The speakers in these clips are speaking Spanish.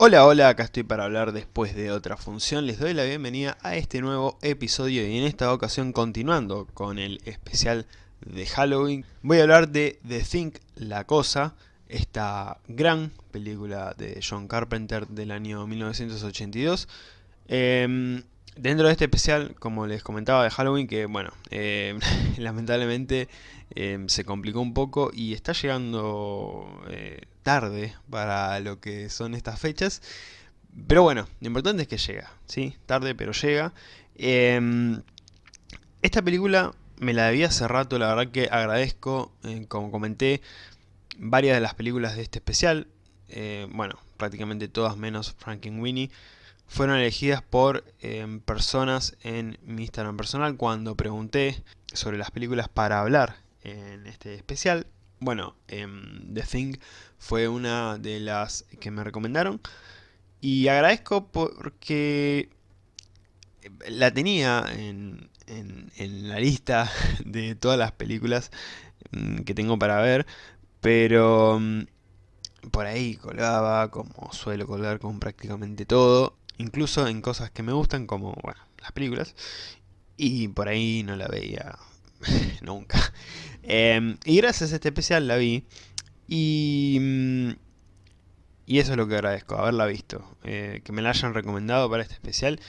Hola, hola, acá estoy para hablar después de otra función. Les doy la bienvenida a este nuevo episodio y en esta ocasión continuando con el especial de Halloween. Voy a hablar de The Thing, La Cosa, esta gran película de John Carpenter del año 1982. Em, dentro de este especial, como les comentaba de Halloween, que bueno, em, lamentablemente em, se complicó un poco y está llegando eh, tarde para lo que son estas fechas. Pero bueno, lo importante es que llega, ¿sí? Tarde, pero llega. Em, esta película me la debía hace rato, la verdad que agradezco, eh, como comenté, varias de las películas de este especial, eh, bueno, prácticamente todas menos Winnie fueron elegidas por em, personas en mi Instagram personal cuando pregunté sobre las películas para hablar en este especial. Bueno, em, The Thing fue una de las que me recomendaron. Y agradezco porque la tenía en, la lista de todas las películas mm, que tengo para ver. Pero por ahí colgaba, como suelo colgar con prácticamente todo. Incluso en cosas que me gustan, como bueno, las películas. Y por ahí no la veía nunca. Em, y gracias a este especial la vi. Y, mm, eso es lo que agradezco, haberla visto. Eh, que me la hayan recomendado para este especial.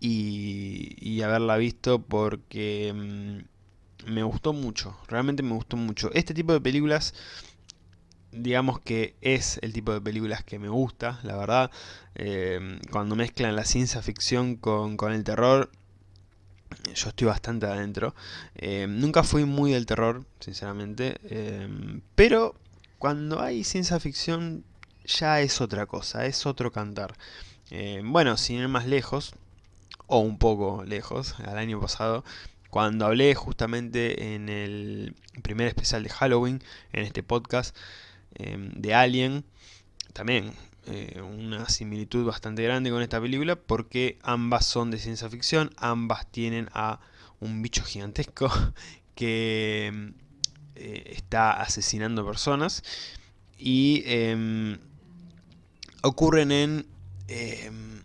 Y, haberla visto porque mm, me gustó mucho. Realmente me gustó mucho. Este tipo de películas digamos que es el tipo de películas que me gusta, la verdad. Em, cuando mezclan la ciencia ficción con, con el terror, yo estoy bastante adentro. Eh, nunca fui muy del terror, sinceramente, eh, pero cuando hay ciencia ficción ya es otra cosa, es otro cantar. Bueno, sin ir más lejos, o un poco lejos, al año pasado, cuando hablé justamente en el primer especial de Halloween, en este podcast, de Alien, también eh, una similitud bastante grande con esta película porque ambas son de ciencia ficción, ambas tienen a un bicho gigantesco que eh, está asesinando personas. Y em, ocurren en em,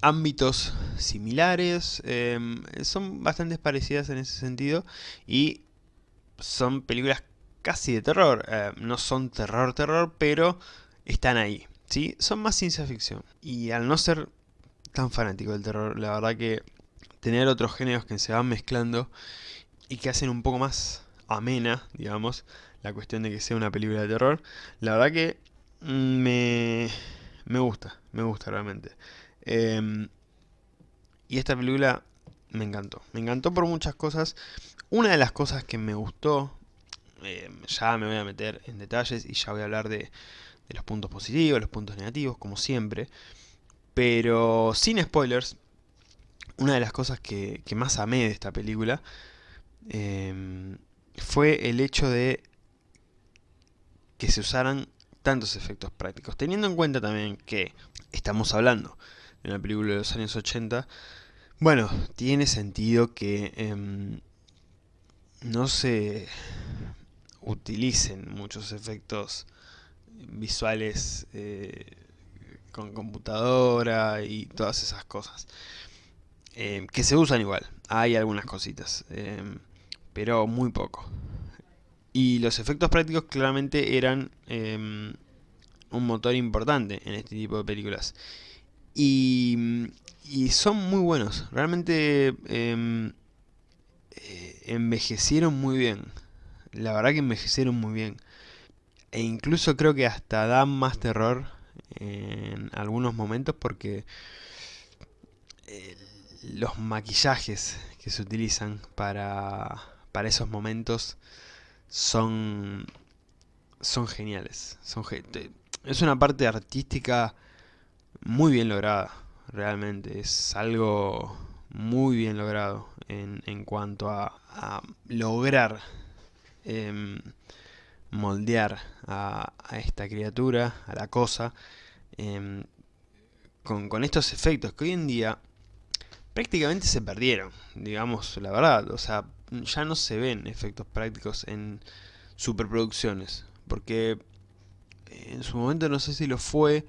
ámbitos similares, em, son bastante parecidas en ese sentido y son películas casi de terror, eh, no son terror terror, pero están ahí. ¿sí? Son más ciencia ficción. Y al no ser tan fanático del terror, la verdad que tener otros géneros que se van mezclando y que hacen un poco más amena, digamos, la cuestión de que sea una película de terror, la verdad que me, me gusta, me gusta realmente. Em, y esta película me encantó, me encantó por muchas cosas. Una de las cosas que me gustó, em, ya me voy a meter en detalles y ya voy a hablar de, de los puntos positivos, los puntos negativos, como siempre. Pero sin spoilers, una de las cosas que, más amé de esta película em, fue el hecho de que se usaran tantos efectos prácticos. Teniendo en cuenta también que estamos hablando de una película de los años 80, bueno, tiene sentido que em, no se utilicen muchos efectos visuales eh, con computadora y todas esas cosas. Eh, que se usan igual, hay algunas cositas, eh, pero muy poco. Y los efectos prácticos claramente eran un motor importante en este tipo de películas. Y, y son muy buenos, realmente envejecieron muy bien. La verdad que envejecieron muy bien. E incluso creo que hasta dan más terror en algunos momentos porque eh, los maquillajes que se utilizan para, para esos momentos son, son geniales. Son, es una parte artística muy bien lograda, realmente. Es algo muy bien logrado en, en cuanto a, a lograr em, moldear a, esta criatura, a la cosa, em, con, estos efectos que hoy en día prácticamente se perdieron, digamos la verdad, o sea, ya no se ven efectos prácticos en superproducciones, porque en su momento no sé si lo fue,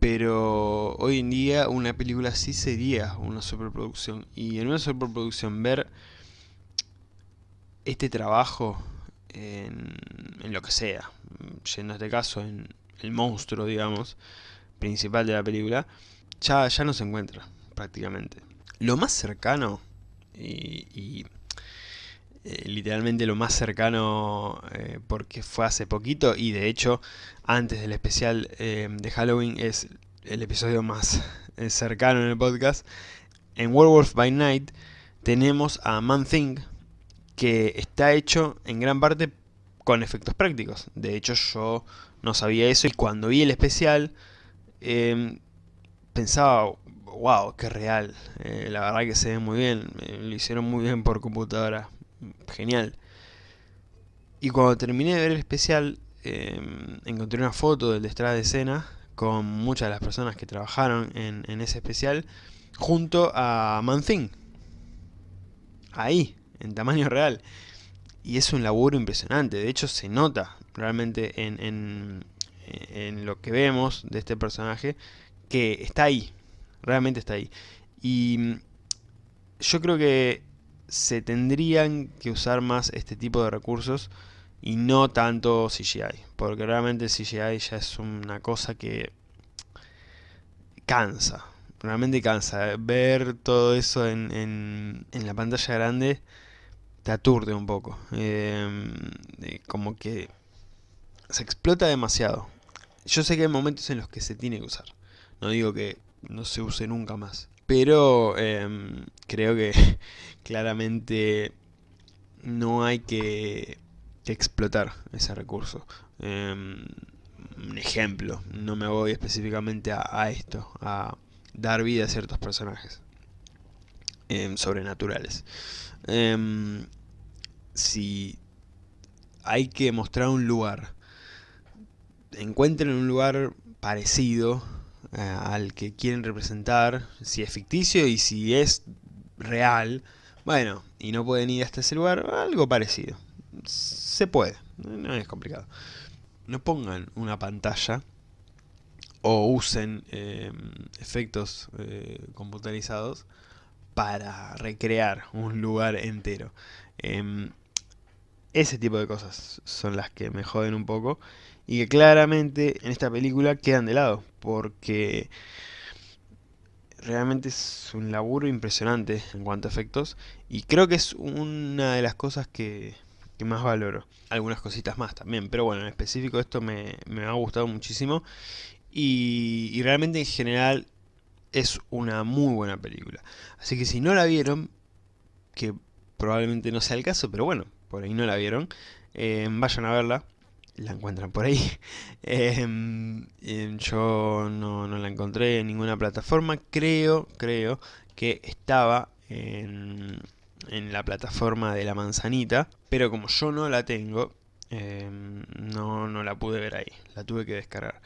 pero hoy en día una película sí sería una superproducción. Y en una superproducción ver este trabajo en, lo que sea, yendo a este caso en el monstruo, digamos, principal de la película, ya, ya no se encuentra prácticamente. Lo más cercano, y, eh, literalmente lo más cercano eh, porque fue hace poquito y de hecho antes del especial eh, de Halloween es el episodio más cercano en el podcast. En Werewolf by Night tenemos a Man Thing que está hecho en gran parte con efectos prácticos. De hecho yo no sabía eso y cuando vi el especial em, pensaba, wow, qué real. la verdad que se ve muy bien, lo hicieron muy bien por computadora genial. Y cuando terminé de ver el especial, em, encontré una foto del detrás de escena con muchas de las personas que trabajaron en, ese especial, junto a Manthing. Ahí, en tamaño real. Y es un laburo impresionante, de hecho se nota realmente en, en, en lo que vemos de este personaje, que está ahí, realmente está ahí. Y yo creo que se tendrían que usar más este tipo de recursos y no tanto CGI, porque realmente CGI ya es una cosa que cansa, realmente cansa. Ver todo eso en, en, la pantalla grande te aturde un poco, em, como que se explota demasiado. Yo sé que hay momentos en los que se tiene que usar, no digo que no se use nunca más, pero em, creo que claramente no hay que, explotar ese recurso. Em, un ejemplo, no me voy específicamente a, esto, a dar vida a ciertos personajes sobrenaturales. Si hay que mostrar un lugar, encuentren un lugar parecido eh, al que quieren representar, si es ficticio y si es real, bueno, y no pueden ir hasta ese lugar, algo parecido. Se puede, no es complicado. No pongan una pantalla o usen eh, efectos eh, computarizados para recrear un lugar entero. Em, ese tipo de cosas son las que me joden un poco y que claramente en esta película quedan de lado porque realmente es un laburo impresionante en cuanto a efectos y creo que es una de las cosas que, más valoro. Algunas cositas más también, pero bueno, en específico esto me, ha gustado muchísimo y, y realmente en general es una muy buena película. Así que si no la vieron, que probablemente no sea el caso, pero bueno, por ahí no la vieron, eh, vayan a verla la encuentran por ahí. Em, em, yo no, la encontré en ninguna plataforma. Creo, creo que estaba en, en la plataforma de la manzanita. Pero como yo no la tengo, em, no, no la pude ver ahí. La tuve que descargar.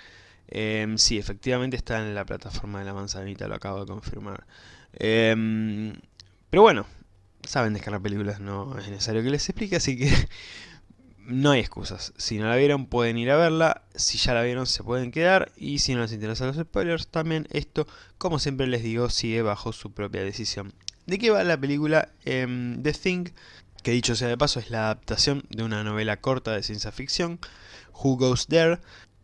sí, efectivamente está en la plataforma de la manzanita, lo acabo de confirmar. pero bueno, saben descargar películas, no es necesario que les explique, así que no hay excusas. Si no la vieron pueden ir a verla, si ya la vieron se pueden quedar y si no les interesan los spoilers también esto, como siempre les digo, sigue bajo su propia decisión. ¿De qué va la película em, The Thing? Que dicho sea de paso es la adaptación de una novela corta de ciencia ficción, Who Goes There?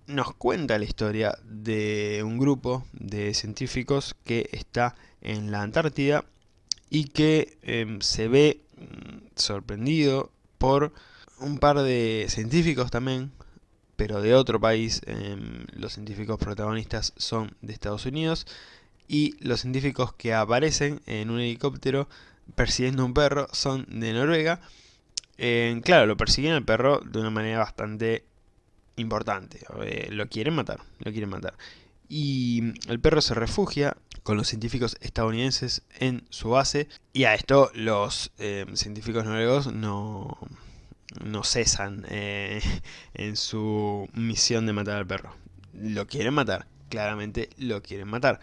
Nos cuenta la historia de un grupo de científicos que está en la Antártida y que em, se ve mm, sorprendido por un par de científicos también, pero de otro país. Em, los científicos protagonistas son de Estados Unidos. Y los científicos que aparecen en un helicóptero persiguiendo un perro son de Noruega. claro, lo persiguen al perro de una manera bastante importante. Eh, lo quieren matar, lo quieren matar. Y el perro se refugia con los científicos estadounidenses en su base. Y a esto los em, científicos noruegos no, no cesan eh, en su misión de matar al perro. Lo quieren matar, claramente lo quieren matar.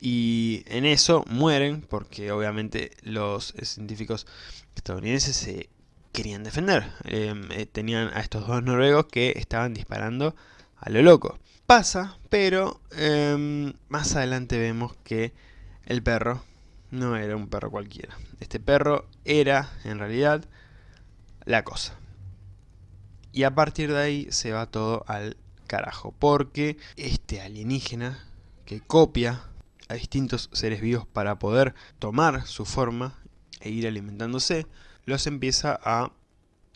Y en eso mueren porque obviamente los científicos estadounidenses se querían defender. Em, eh, tenían a estos dos noruegos que estaban disparando a lo loco. Pasa, pero em, más adelante vemos que el perro no era un perro cualquiera. Este perro era, en realidad, la cosa. Y a partir de ahí se va todo al carajo, porque este alienígena que copia a distintos seres vivos para poder tomar su forma e ir alimentándose, los empieza a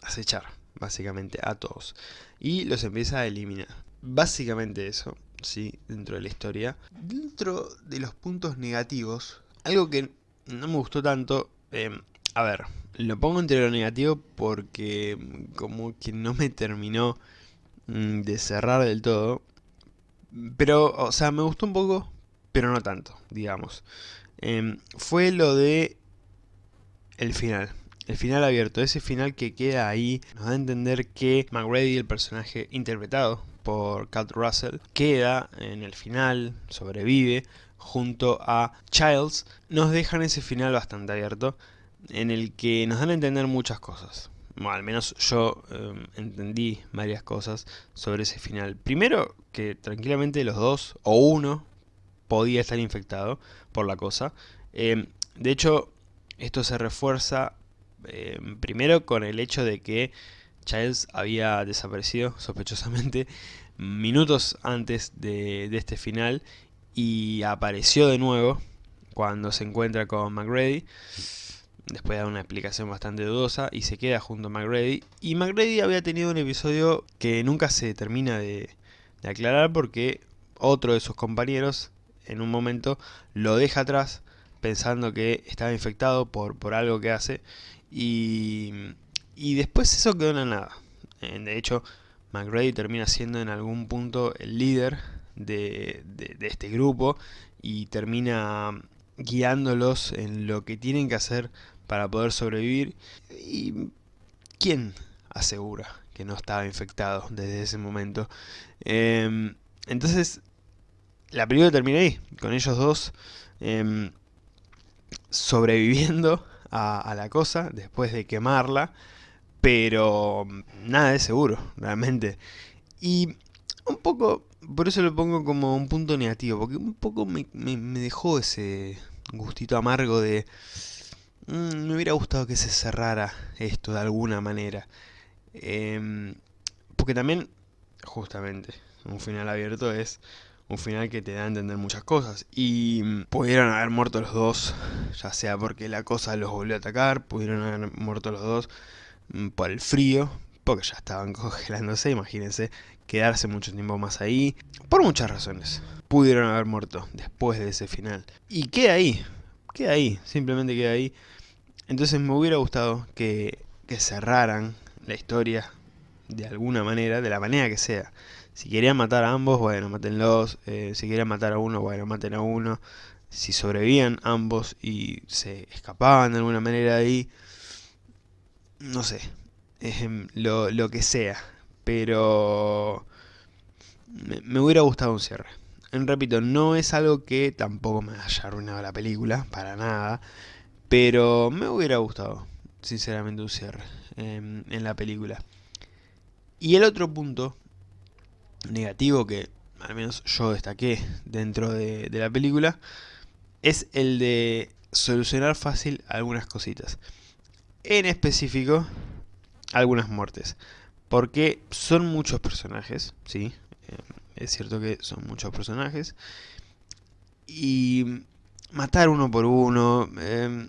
acechar, básicamente, a todos. Y los empieza a eliminar. Básicamente eso, sí, dentro de la historia. Dentro de los puntos negativos, algo que no me gustó tanto, em, a ver, lo pongo entre lo negativo porque como que no me terminó mm, de cerrar del todo. Pero, o sea, me gustó un poco, pero no tanto, digamos. Em, fue lo de el final. El final abierto, ese final que queda ahí, nos da a entender que McGrady, el personaje interpretado por Kurt Russell, queda en el final, sobrevive, junto a Childs, nos dejan ese final bastante abierto, en el que nos dan a entender muchas cosas. Al menos yo em, entendí varias cosas sobre ese final. Primero, que tranquilamente los dos, o uno, podía estar infectado por la cosa. Em, de hecho, esto se refuerza em, primero con el hecho de que Childs había desaparecido sospechosamente minutos antes de, este final y apareció de nuevo cuando se encuentra con McGrady. Después de una explicación bastante dudosa y se queda junto a McGrady. Y McGrady había tenido un episodio que nunca se termina de, aclarar porque otro de sus compañeros en un momento lo deja atrás pensando que estaba infectado por, por algo que hace. Y, y después eso quedó en nada de hecho McGrady termina siendo en algún punto el líder de, este grupo y termina guiándolos en lo que tienen que hacer para poder sobrevivir. ¿Y quién asegura que no estaba infectado desde ese momento? Em, entonces, la película termina ahí, con ellos dos em, sobreviviendo a, la cosa después de quemarla, pero nada de seguro, realmente. Y un poco por eso lo pongo como un punto negativo, porque un poco me, dejó ese gustito amargo de... Mm, me hubiera gustado que se cerrara esto de alguna manera. Em, porque también, justamente, un final abierto es un final que te da a entender muchas cosas. Y pudieron haber muerto los dos, ya sea porque la cosa los volvió a atacar, pudieron haber muerto los dos mm, por el frío, porque ya estaban congelándose, imagínense, quedarse mucho tiempo más ahí, por muchas razones. Pudieron haber muerto después de ese final. Y queda ahí, queda ahí, simplemente queda ahí. Entonces me hubiera gustado que, cerraran la historia de alguna manera, de la manera que sea. Si querían matar a ambos, bueno, matenlos. Eh, si querían matar a uno, bueno, maten a uno. Si sobrevivían ambos y se escapaban de alguna manera de ahí, no sé, lo, lo que sea. Pero me, hubiera gustado un cierre. Repito, no es algo que tampoco me haya arruinado la película, para nada. Pero me hubiera gustado, sinceramente, un cierre en la película. Y el otro punto negativo que al menos yo destaqué dentro de, de la película es el de solucionar fácil algunas cositas. En específico, algunas muertes. Porque son muchos personajes, ¿sí? Eh, es cierto que son muchos personajes. Y matar uno por uno, em,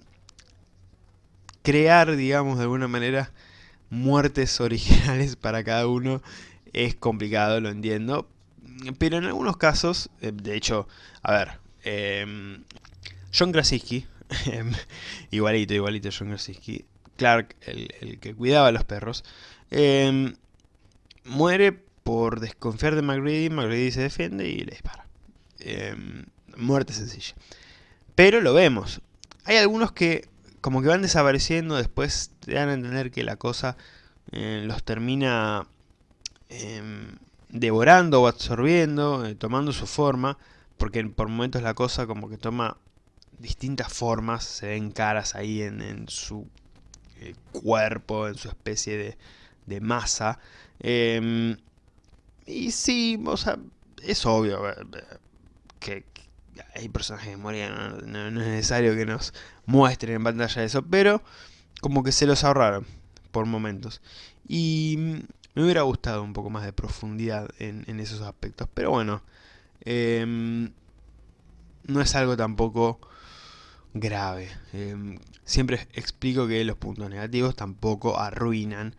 crear, digamos, de alguna manera, muertes originales para cada uno, es complicado, lo entiendo. Pero en algunos casos, eh, de hecho, a ver, em, John Krasinski, igualito, igualito John Krasinski, Clark, el, que cuidaba a los perros, em, muere por desconfiar de McGrady, McGrady se defiende y le dispara. Em, muerte sencilla. Pero lo vemos. Hay algunos que como que van desapareciendo, después te dan a entender que la cosa eh, los termina em, devorando o absorbiendo, eh, tomando su forma, porque por momentos la cosa como que toma distintas formas, se ven caras ahí en su cuerpo, en su especie de, masa. Em, Y sí, o sea, es obvio que, hay personajes que morían, no, es necesario que nos muestren en pantalla eso, pero como que se los ahorraron por momentos. Y me hubiera gustado un poco más de profundidad en, esos aspectos, pero bueno, em, no es algo tampoco grave. Em, siempre explico que los puntos negativos tampoco arruinan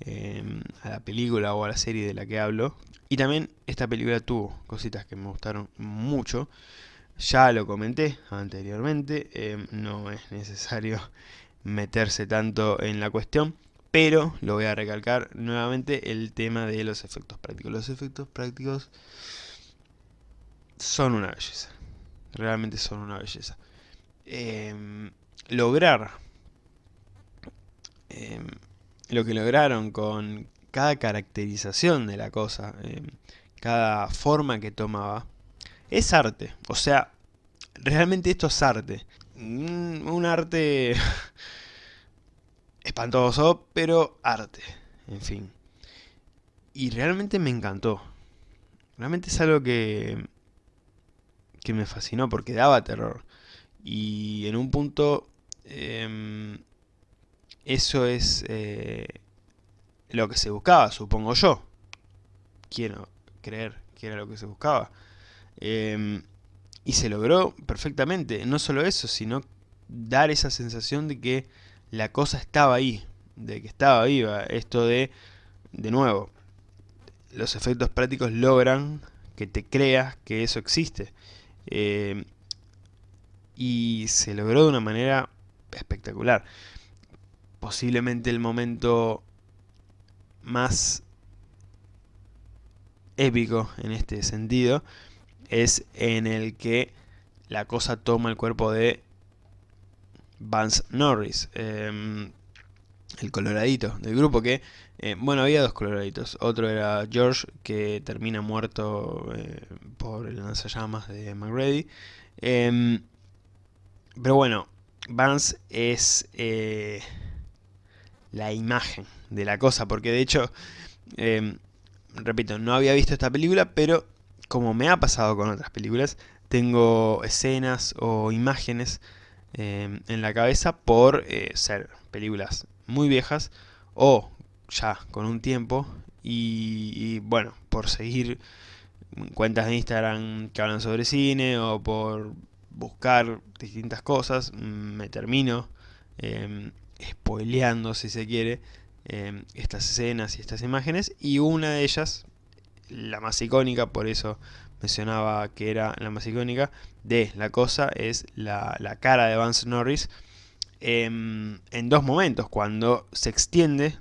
em, a la película o a la serie de la que hablo. Y también esta película tuvo cositas que me gustaron mucho. Ya lo comenté anteriormente, em, no es necesario meterse tanto en la cuestión, pero lo voy a recalcar nuevamente el tema de los efectos prácticos. Los efectos prácticos son una belleza, realmente son una belleza. Em, lograr em, lo que lograron con cada caracterización de la cosa, em, cada forma que tomaba, es arte. O sea, realmente esto es arte. Mm, un arte espantoso, pero arte, en fin. Y realmente me encantó. Realmente es algo que, que me fascinó porque daba terror. Y en un punto em, eso es eh, lo que se buscaba, supongo yo. Quiero creer que era lo que se buscaba. Em, y se logró perfectamente. No solo eso, sino dar esa sensación de que la cosa estaba ahí. De que estaba viva. Esto de, de nuevo, los efectos prácticos logran que te creas que eso existe. Em, y se logró de una manera espectacular. Posiblemente el momento más épico en este sentido es en el que la cosa toma el cuerpo de Vance Norris, em, el coloradito del grupo que, eh, bueno, había dos coloraditos, otro era George que termina muerto eh, por el lanzallamas de McReady, em, pero bueno, Vance es eh, la imagen de la cosa, porque de hecho, em, repito, no había visto esta película, pero como me ha pasado con otras películas, tengo escenas o imágenes em, en la cabeza por eh, ser películas muy viejas o ya con un tiempo y bueno, por seguir cuentas de Instagram que hablan sobre cine o por buscar distintas cosas, mm, me termino eh, spoileando, si se quiere, em, estas escenas y estas imágenes, y una de ellas, la más icónica, por eso mencionaba que era la más icónica, de la cosa es la, cara de Vance Norris em, en dos momentos, cuando se extiende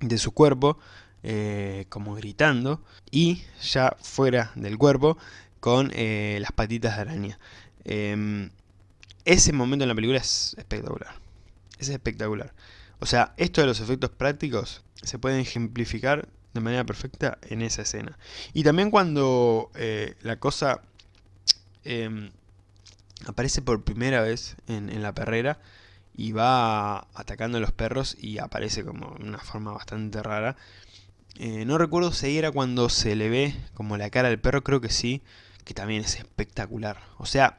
de su cuerpo, eh, como gritando, y ya fuera del cuerpo, con eh, las patitas de araña. Em, ese momento en la película es espectacular. Es espectacular. O sea, esto de los efectos prácticos se pueden ejemplificar de manera perfecta en esa escena. Y también cuando eh, la cosa em, aparece por primera vez en, la perrera y va atacando a los perros y aparece como una forma bastante rara. Eh, no recuerdo si era cuando se le ve como la cara del perro, creo que sí, que también es espectacular. O sea,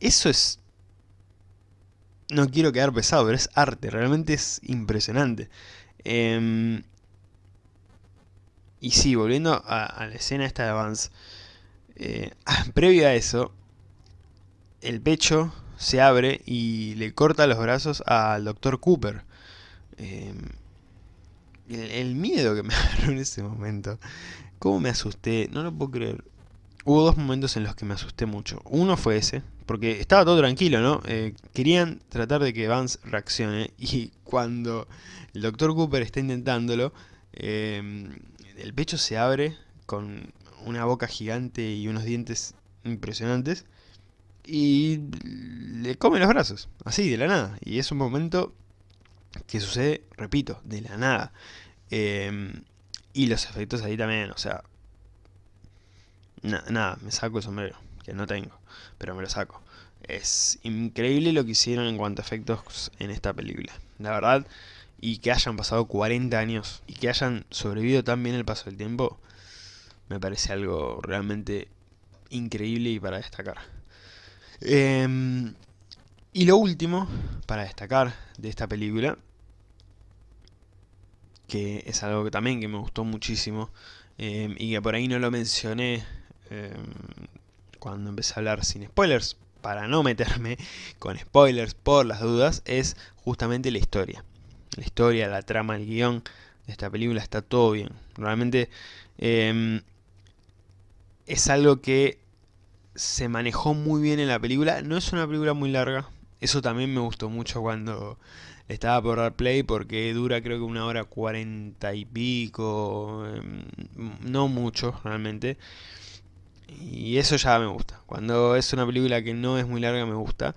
eso es... No quiero quedar pesado, pero es arte, realmente es impresionante. Em, y sí, volviendo a, la escena esta de Vance. Eh, previo a eso, el pecho se abre y le corta los brazos al Dr. Cooper. Em, el, el, miedo que me agarró en ese momento. Cómo me asusté, no lo puedo creer. Hubo dos momentos en los que me asusté mucho. Uno fue ese, porque estaba todo tranquilo, ¿no? Eh, querían tratar de que Vance reaccione y cuando el Dr. Cooper está intentándolo, em, el pecho se abre con una boca gigante y unos dientes impresionantes y le come los brazos, así, de la nada. Y es un momento que sucede, repito, de la nada. Em, y los efectos ahí también, o sea... nada, me saco el sombrero no tengo, pero me lo saco. Es increíble lo que hicieron en cuanto a efectos en esta película. La verdad, y que hayan pasado 40 años y que hayan sobrevivido tan bien el paso del tiempo, me parece algo realmente increíble y para destacar. Em, y lo último, para destacar de esta película, que es algo que también que me gustó muchísimo, em, y que por ahí no lo mencioné em, cuando empecé a hablar sin spoilers, para no meterme con spoilers por las dudas, es justamente la historia. La historia, la trama, el guion de esta película está todo bien. Realmente es algo que se manejó muy bien en la película. No es una película muy larga. Eso también me gustó mucho cuando estaba por dar play porque dura creo que una hora cuarenta y pico. Em, no mucho realmente. Y eso ya me gusta. Cuando es una película que no es muy larga me gusta.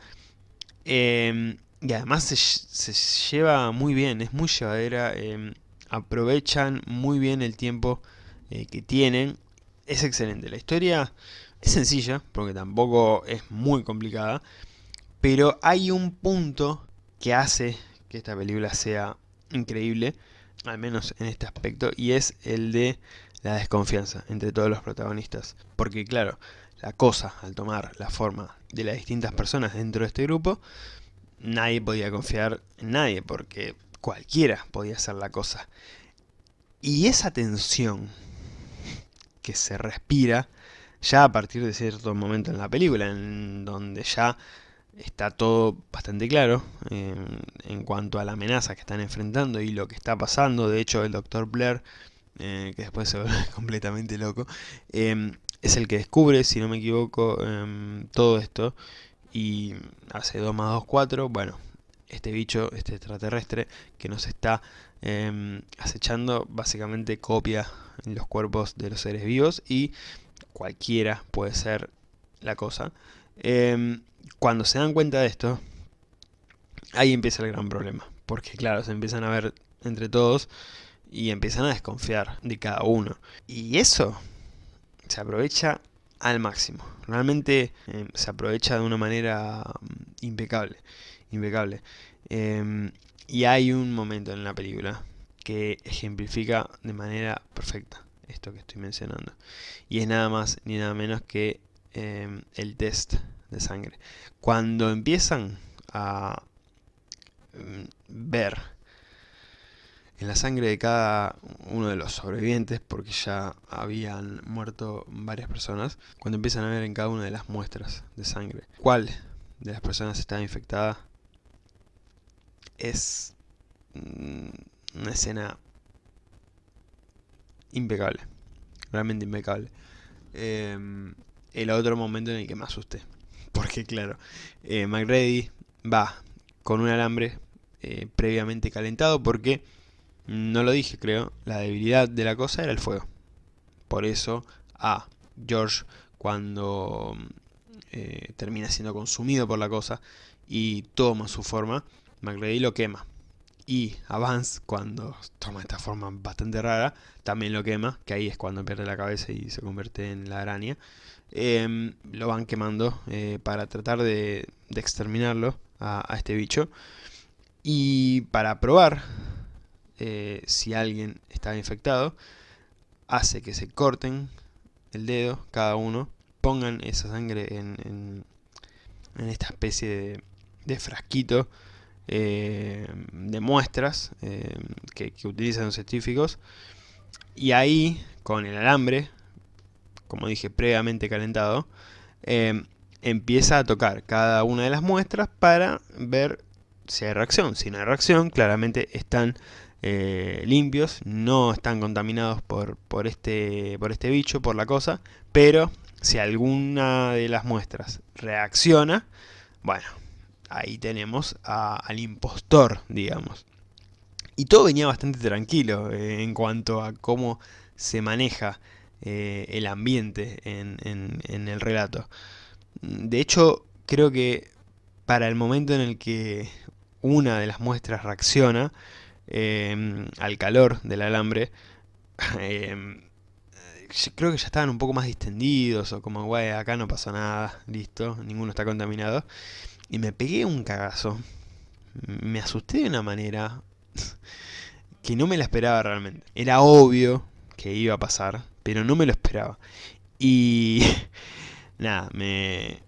Em, y además se, lleva muy bien, es muy llevadera. Em, aprovechan muy bien el tiempo eh, que tienen. Es excelente. La historia es sencilla, porque tampoco es muy complicada, pero hay un punto que hace que esta película sea increíble, al menos en este aspecto, y es el de la desconfianza entre todos los protagonistas. Porque claro, la cosa, al tomar la forma de las distintas personas dentro de este grupo, nadie podía confiar en nadie, porque cualquiera podía hacer la cosa. Y esa tensión que se respira ya a partir de cierto momento en la película, en donde ya está todo bastante claro en cuanto a la amenaza que están enfrentando y lo que está pasando. De hecho, el Dr. Blair, eh, que después se vuelve completamente loco, em, es el que descubre, si no me equivoco, em, todo esto. Y hace 2 más 2, 4. Bueno, este bicho, este extraterrestre que nos está em, acechando, básicamente copia los cuerpos de los seres vivos y cualquiera puede ser la cosa. Cuando se dan cuenta de esto, ahí empieza el gran problema. Porque claro, se empiezan a ver entre todos y empiezan a desconfiar de cada uno. Y eso se aprovecha al máximo. Realmente em, se aprovecha de una manera mm, impecable. impecable. Em, y hay un momento en la película que ejemplifica de manera perfecta esto que estoy mencionando. Y es nada más ni nada menos que em, el test de sangre. Cuando empiezan a em, ver en la sangre de cada uno de los sobrevivientes, porque ya habían muerto varias personas, cuando empiezan a ver en cada una de las muestras de sangre cuál de las personas estaba infectada, es mm, una escena impecable. Realmente impecable. Em, el otro momento en el que me asusté. Porque claro, eh, McReady va con un alambre eh, previamente calentado porque, no lo dije creo, la debilidad de la cosa era el fuego. Por eso a George cuando eh, termina siendo consumido por la cosa y toma su forma, McReady lo quema y Avance, cuando toma esta forma bastante rara, también lo quema, que ahí es cuando pierde la cabeza y se convierte en la araña. Em, lo van quemando eh, para tratar de, exterminarlo a, este bicho. Y para probar eh, si alguien está infectado, hace que se corten el dedo cada uno, pongan esa sangre en, esta especie de, frasquito eh, de muestras eh, que, utilizan los científicos. Y ahí con el alambre como dije previamente calentado empieza a tocar cada una de las muestras para ver si hay reacción. Si no hay reacción claramente están limpios no están contaminados por, por, este, por este bicho por la cosa pero si alguna de las muestras reacciona bueno ahí tenemos al impostor, digamos. Y todo venía bastante tranquilo eh, en cuanto a cómo se maneja eh, el ambiente en, el relato. De hecho, creo que para el momento en el que una de las muestras reacciona em, al calor del alambre, em, creo que ya estaban un poco más distendidos o como, güey, acá no pasó nada, listo, ninguno está contaminado. Y me pegué un cagazo. Me asusté de una manera que no me la esperaba realmente. Era obvio que iba a pasar, pero no me lo esperaba. Y nada, me,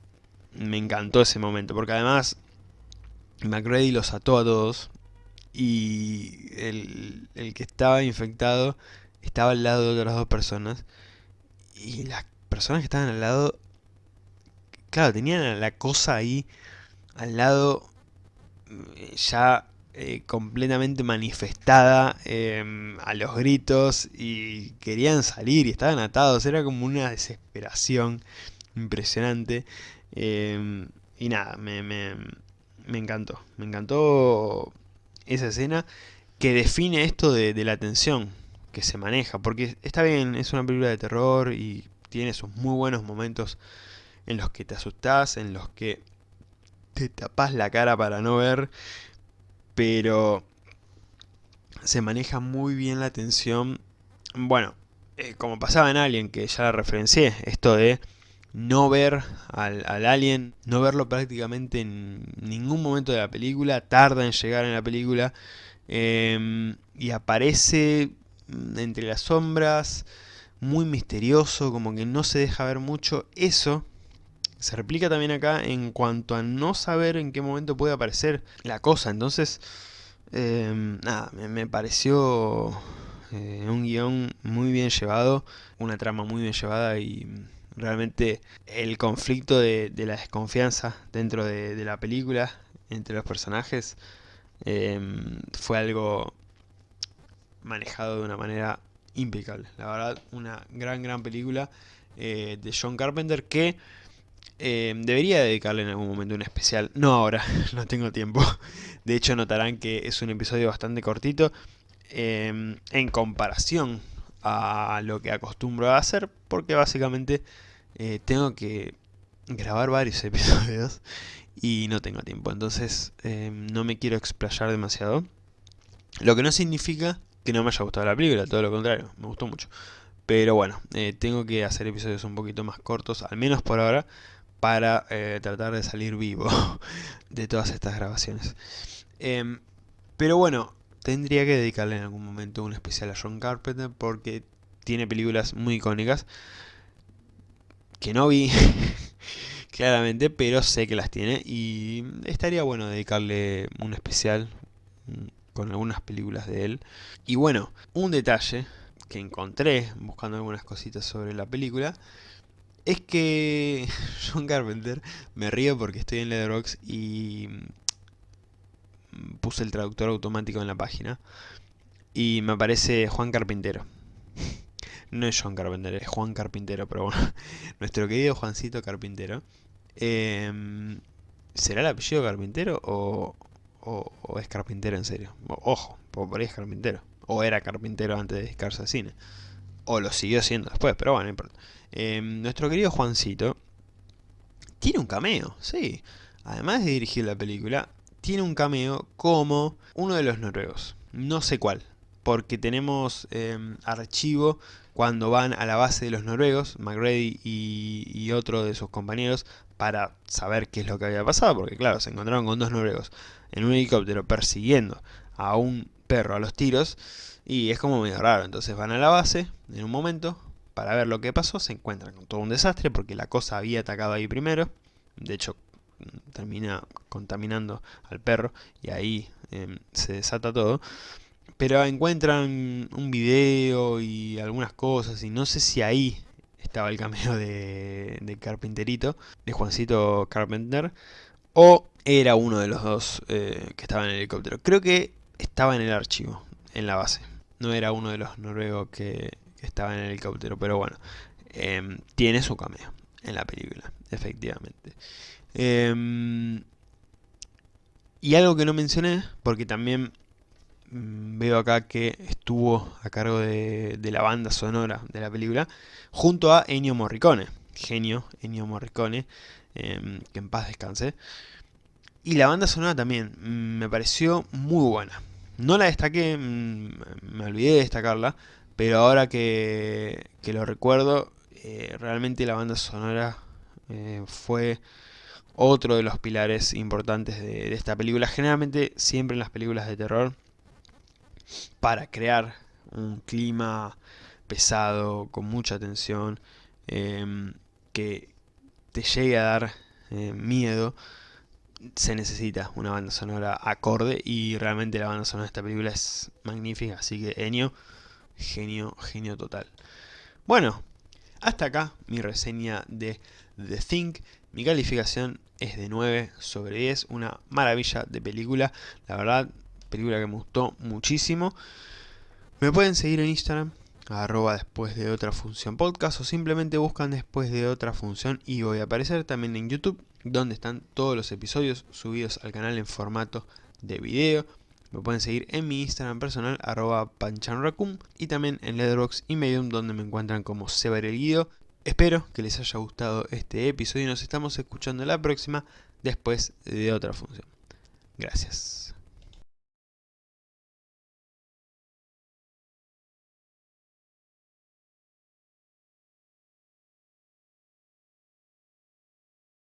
me encantó ese momento, porque además McReady los ató a todos y el, el, que estaba infectado estaba al lado de otras dos personas. Y las personas que estaban al lado, claro, tenían la cosa ahí al lado eh, ya eh, completamente manifestada em, a los gritos y querían salir y estaban atados, era como una desesperación impresionante. Em, y nada, me, me, me, encantó, me encantó esa escena que define esto de, la tensión que se maneja, porque está bien, es una película de terror y tiene sus muy buenos momentos en los que te asustás, en los que te tapas la cara para no ver, pero se maneja muy bien la tensión. Bueno, eh, como pasaba en Alien, que ya la referencié, esto de no ver al, alien, no verlo prácticamente en ningún momento de la película, tarda en llegar en la película, em, y aparece entre las sombras, muy misterioso, como que no se deja ver mucho, eso se replica también acá en cuanto a no saber en qué momento puede aparecer la cosa. Entonces, em, nada, me, pareció eh, un guion muy bien llevado, una trama muy bien llevada y realmente el conflicto de, la desconfianza dentro de, la película entre los personajes em, fue algo manejado de una manera impecable. La verdad, una gran, gran película eh, de John Carpenter que eh, debería dedicarle en algún momento un especial. No ahora, no tengo tiempo. De hecho notarán que es un episodio bastante cortito em, en comparación a lo que acostumbro a hacer. Porque básicamente eh, tengo que grabar varios episodios y no tengo tiempo. Entonces em, no me quiero explayar demasiado. Lo que no significa que no me haya gustado la película, todo lo contrario, me gustó mucho. Pero bueno, eh, tengo que hacer episodios un poquito más cortos, al menos por ahora, para eh, tratar de salir vivo de todas estas grabaciones. Em, pero bueno, tendría que dedicarle en algún momento un especial a John Carpenter porque tiene películas muy icónicas que no vi claramente, pero sé que las tiene y estaría bueno dedicarle un especial mm, con algunas películas de él. Y bueno, un detalle que encontré buscando algunas cositas sobre la película es que John Carpenter, me río porque estoy en Letterboxd y puse el traductor automático en la página y me aparece Juan Carpintero. No es John Carpenter, es Juan Carpintero, pero bueno, nuestro querido Juancito Carpintero. Em, ¿Será el apellido Carpintero o, o, es carpintero en serio? ojo, por ahí es carpintero. O era carpintero antes de dedicarse al cine. O lo siguió siendo después, pero bueno, no importa. Em, nuestro querido Juancito tiene un cameo, sí. Además de dirigir la película, tiene un cameo como uno de los noruegos. No sé cuál, porque tenemos em, archivo cuando van a la base de los noruegos, McGrady y, y, otro de sus compañeros, para saber qué es lo que había pasado, porque claro, se encontraron con dos noruegos en un helicóptero persiguiendo a un perro a los tiros, y es como medio raro, entonces van a la base en un momento, para ver lo que pasó, se encuentran con todo un desastre porque la cosa había atacado ahí primero. De hecho, termina contaminando al perro y ahí em, se desata todo. Pero encuentran un video y algunas cosas y no sé si ahí estaba el cameo de, de Carpinterito, de Juancito Carpenter, o era uno de los dos eh, que estaba en el helicóptero. Creo que estaba en el archivo, en la base. No era uno de los noruegos que, estaba en el helicóptero, pero bueno, em, tiene su cameo en la película, efectivamente. Em, y algo que no mencioné, porque también veo acá que estuvo a cargo de, la banda sonora de la película, junto a Ennio Morricone, genio Ennio Morricone, em, que en paz descanse. Y la banda sonora también mm, me pareció muy buena. No la destaqué, mm, me olvidé de destacarla, pero ahora que, lo recuerdo, eh, realmente la banda sonora eh, fue otro de los pilares importantes de, esta película. Generalmente, siempre en las películas de terror, para crear un clima pesado, con mucha tensión, em, que te llegue a dar eh, miedo, se necesita una banda sonora acorde y realmente la banda sonora de esta película es magnífica, así que Enio, genio, genio total. Bueno, hasta acá mi reseña de The Think, mi calificación es de 9 sobre 10, una maravilla de película, la verdad, película que me gustó muchísimo. Me pueden seguir en Instagram, arroba después de otra función podcast o simplemente buscan después de otra función y voy a aparecer también en YouTube donde están todos los episodios subidos al canal en formato de video. Me pueden seguir en mi Instagram personal arroba panchanracum y también en Letterboxd y Medium donde me encuentran como Sever el Guido. Espero que les haya gustado este episodio y nos estamos escuchando la próxima después de otra función. Gracias.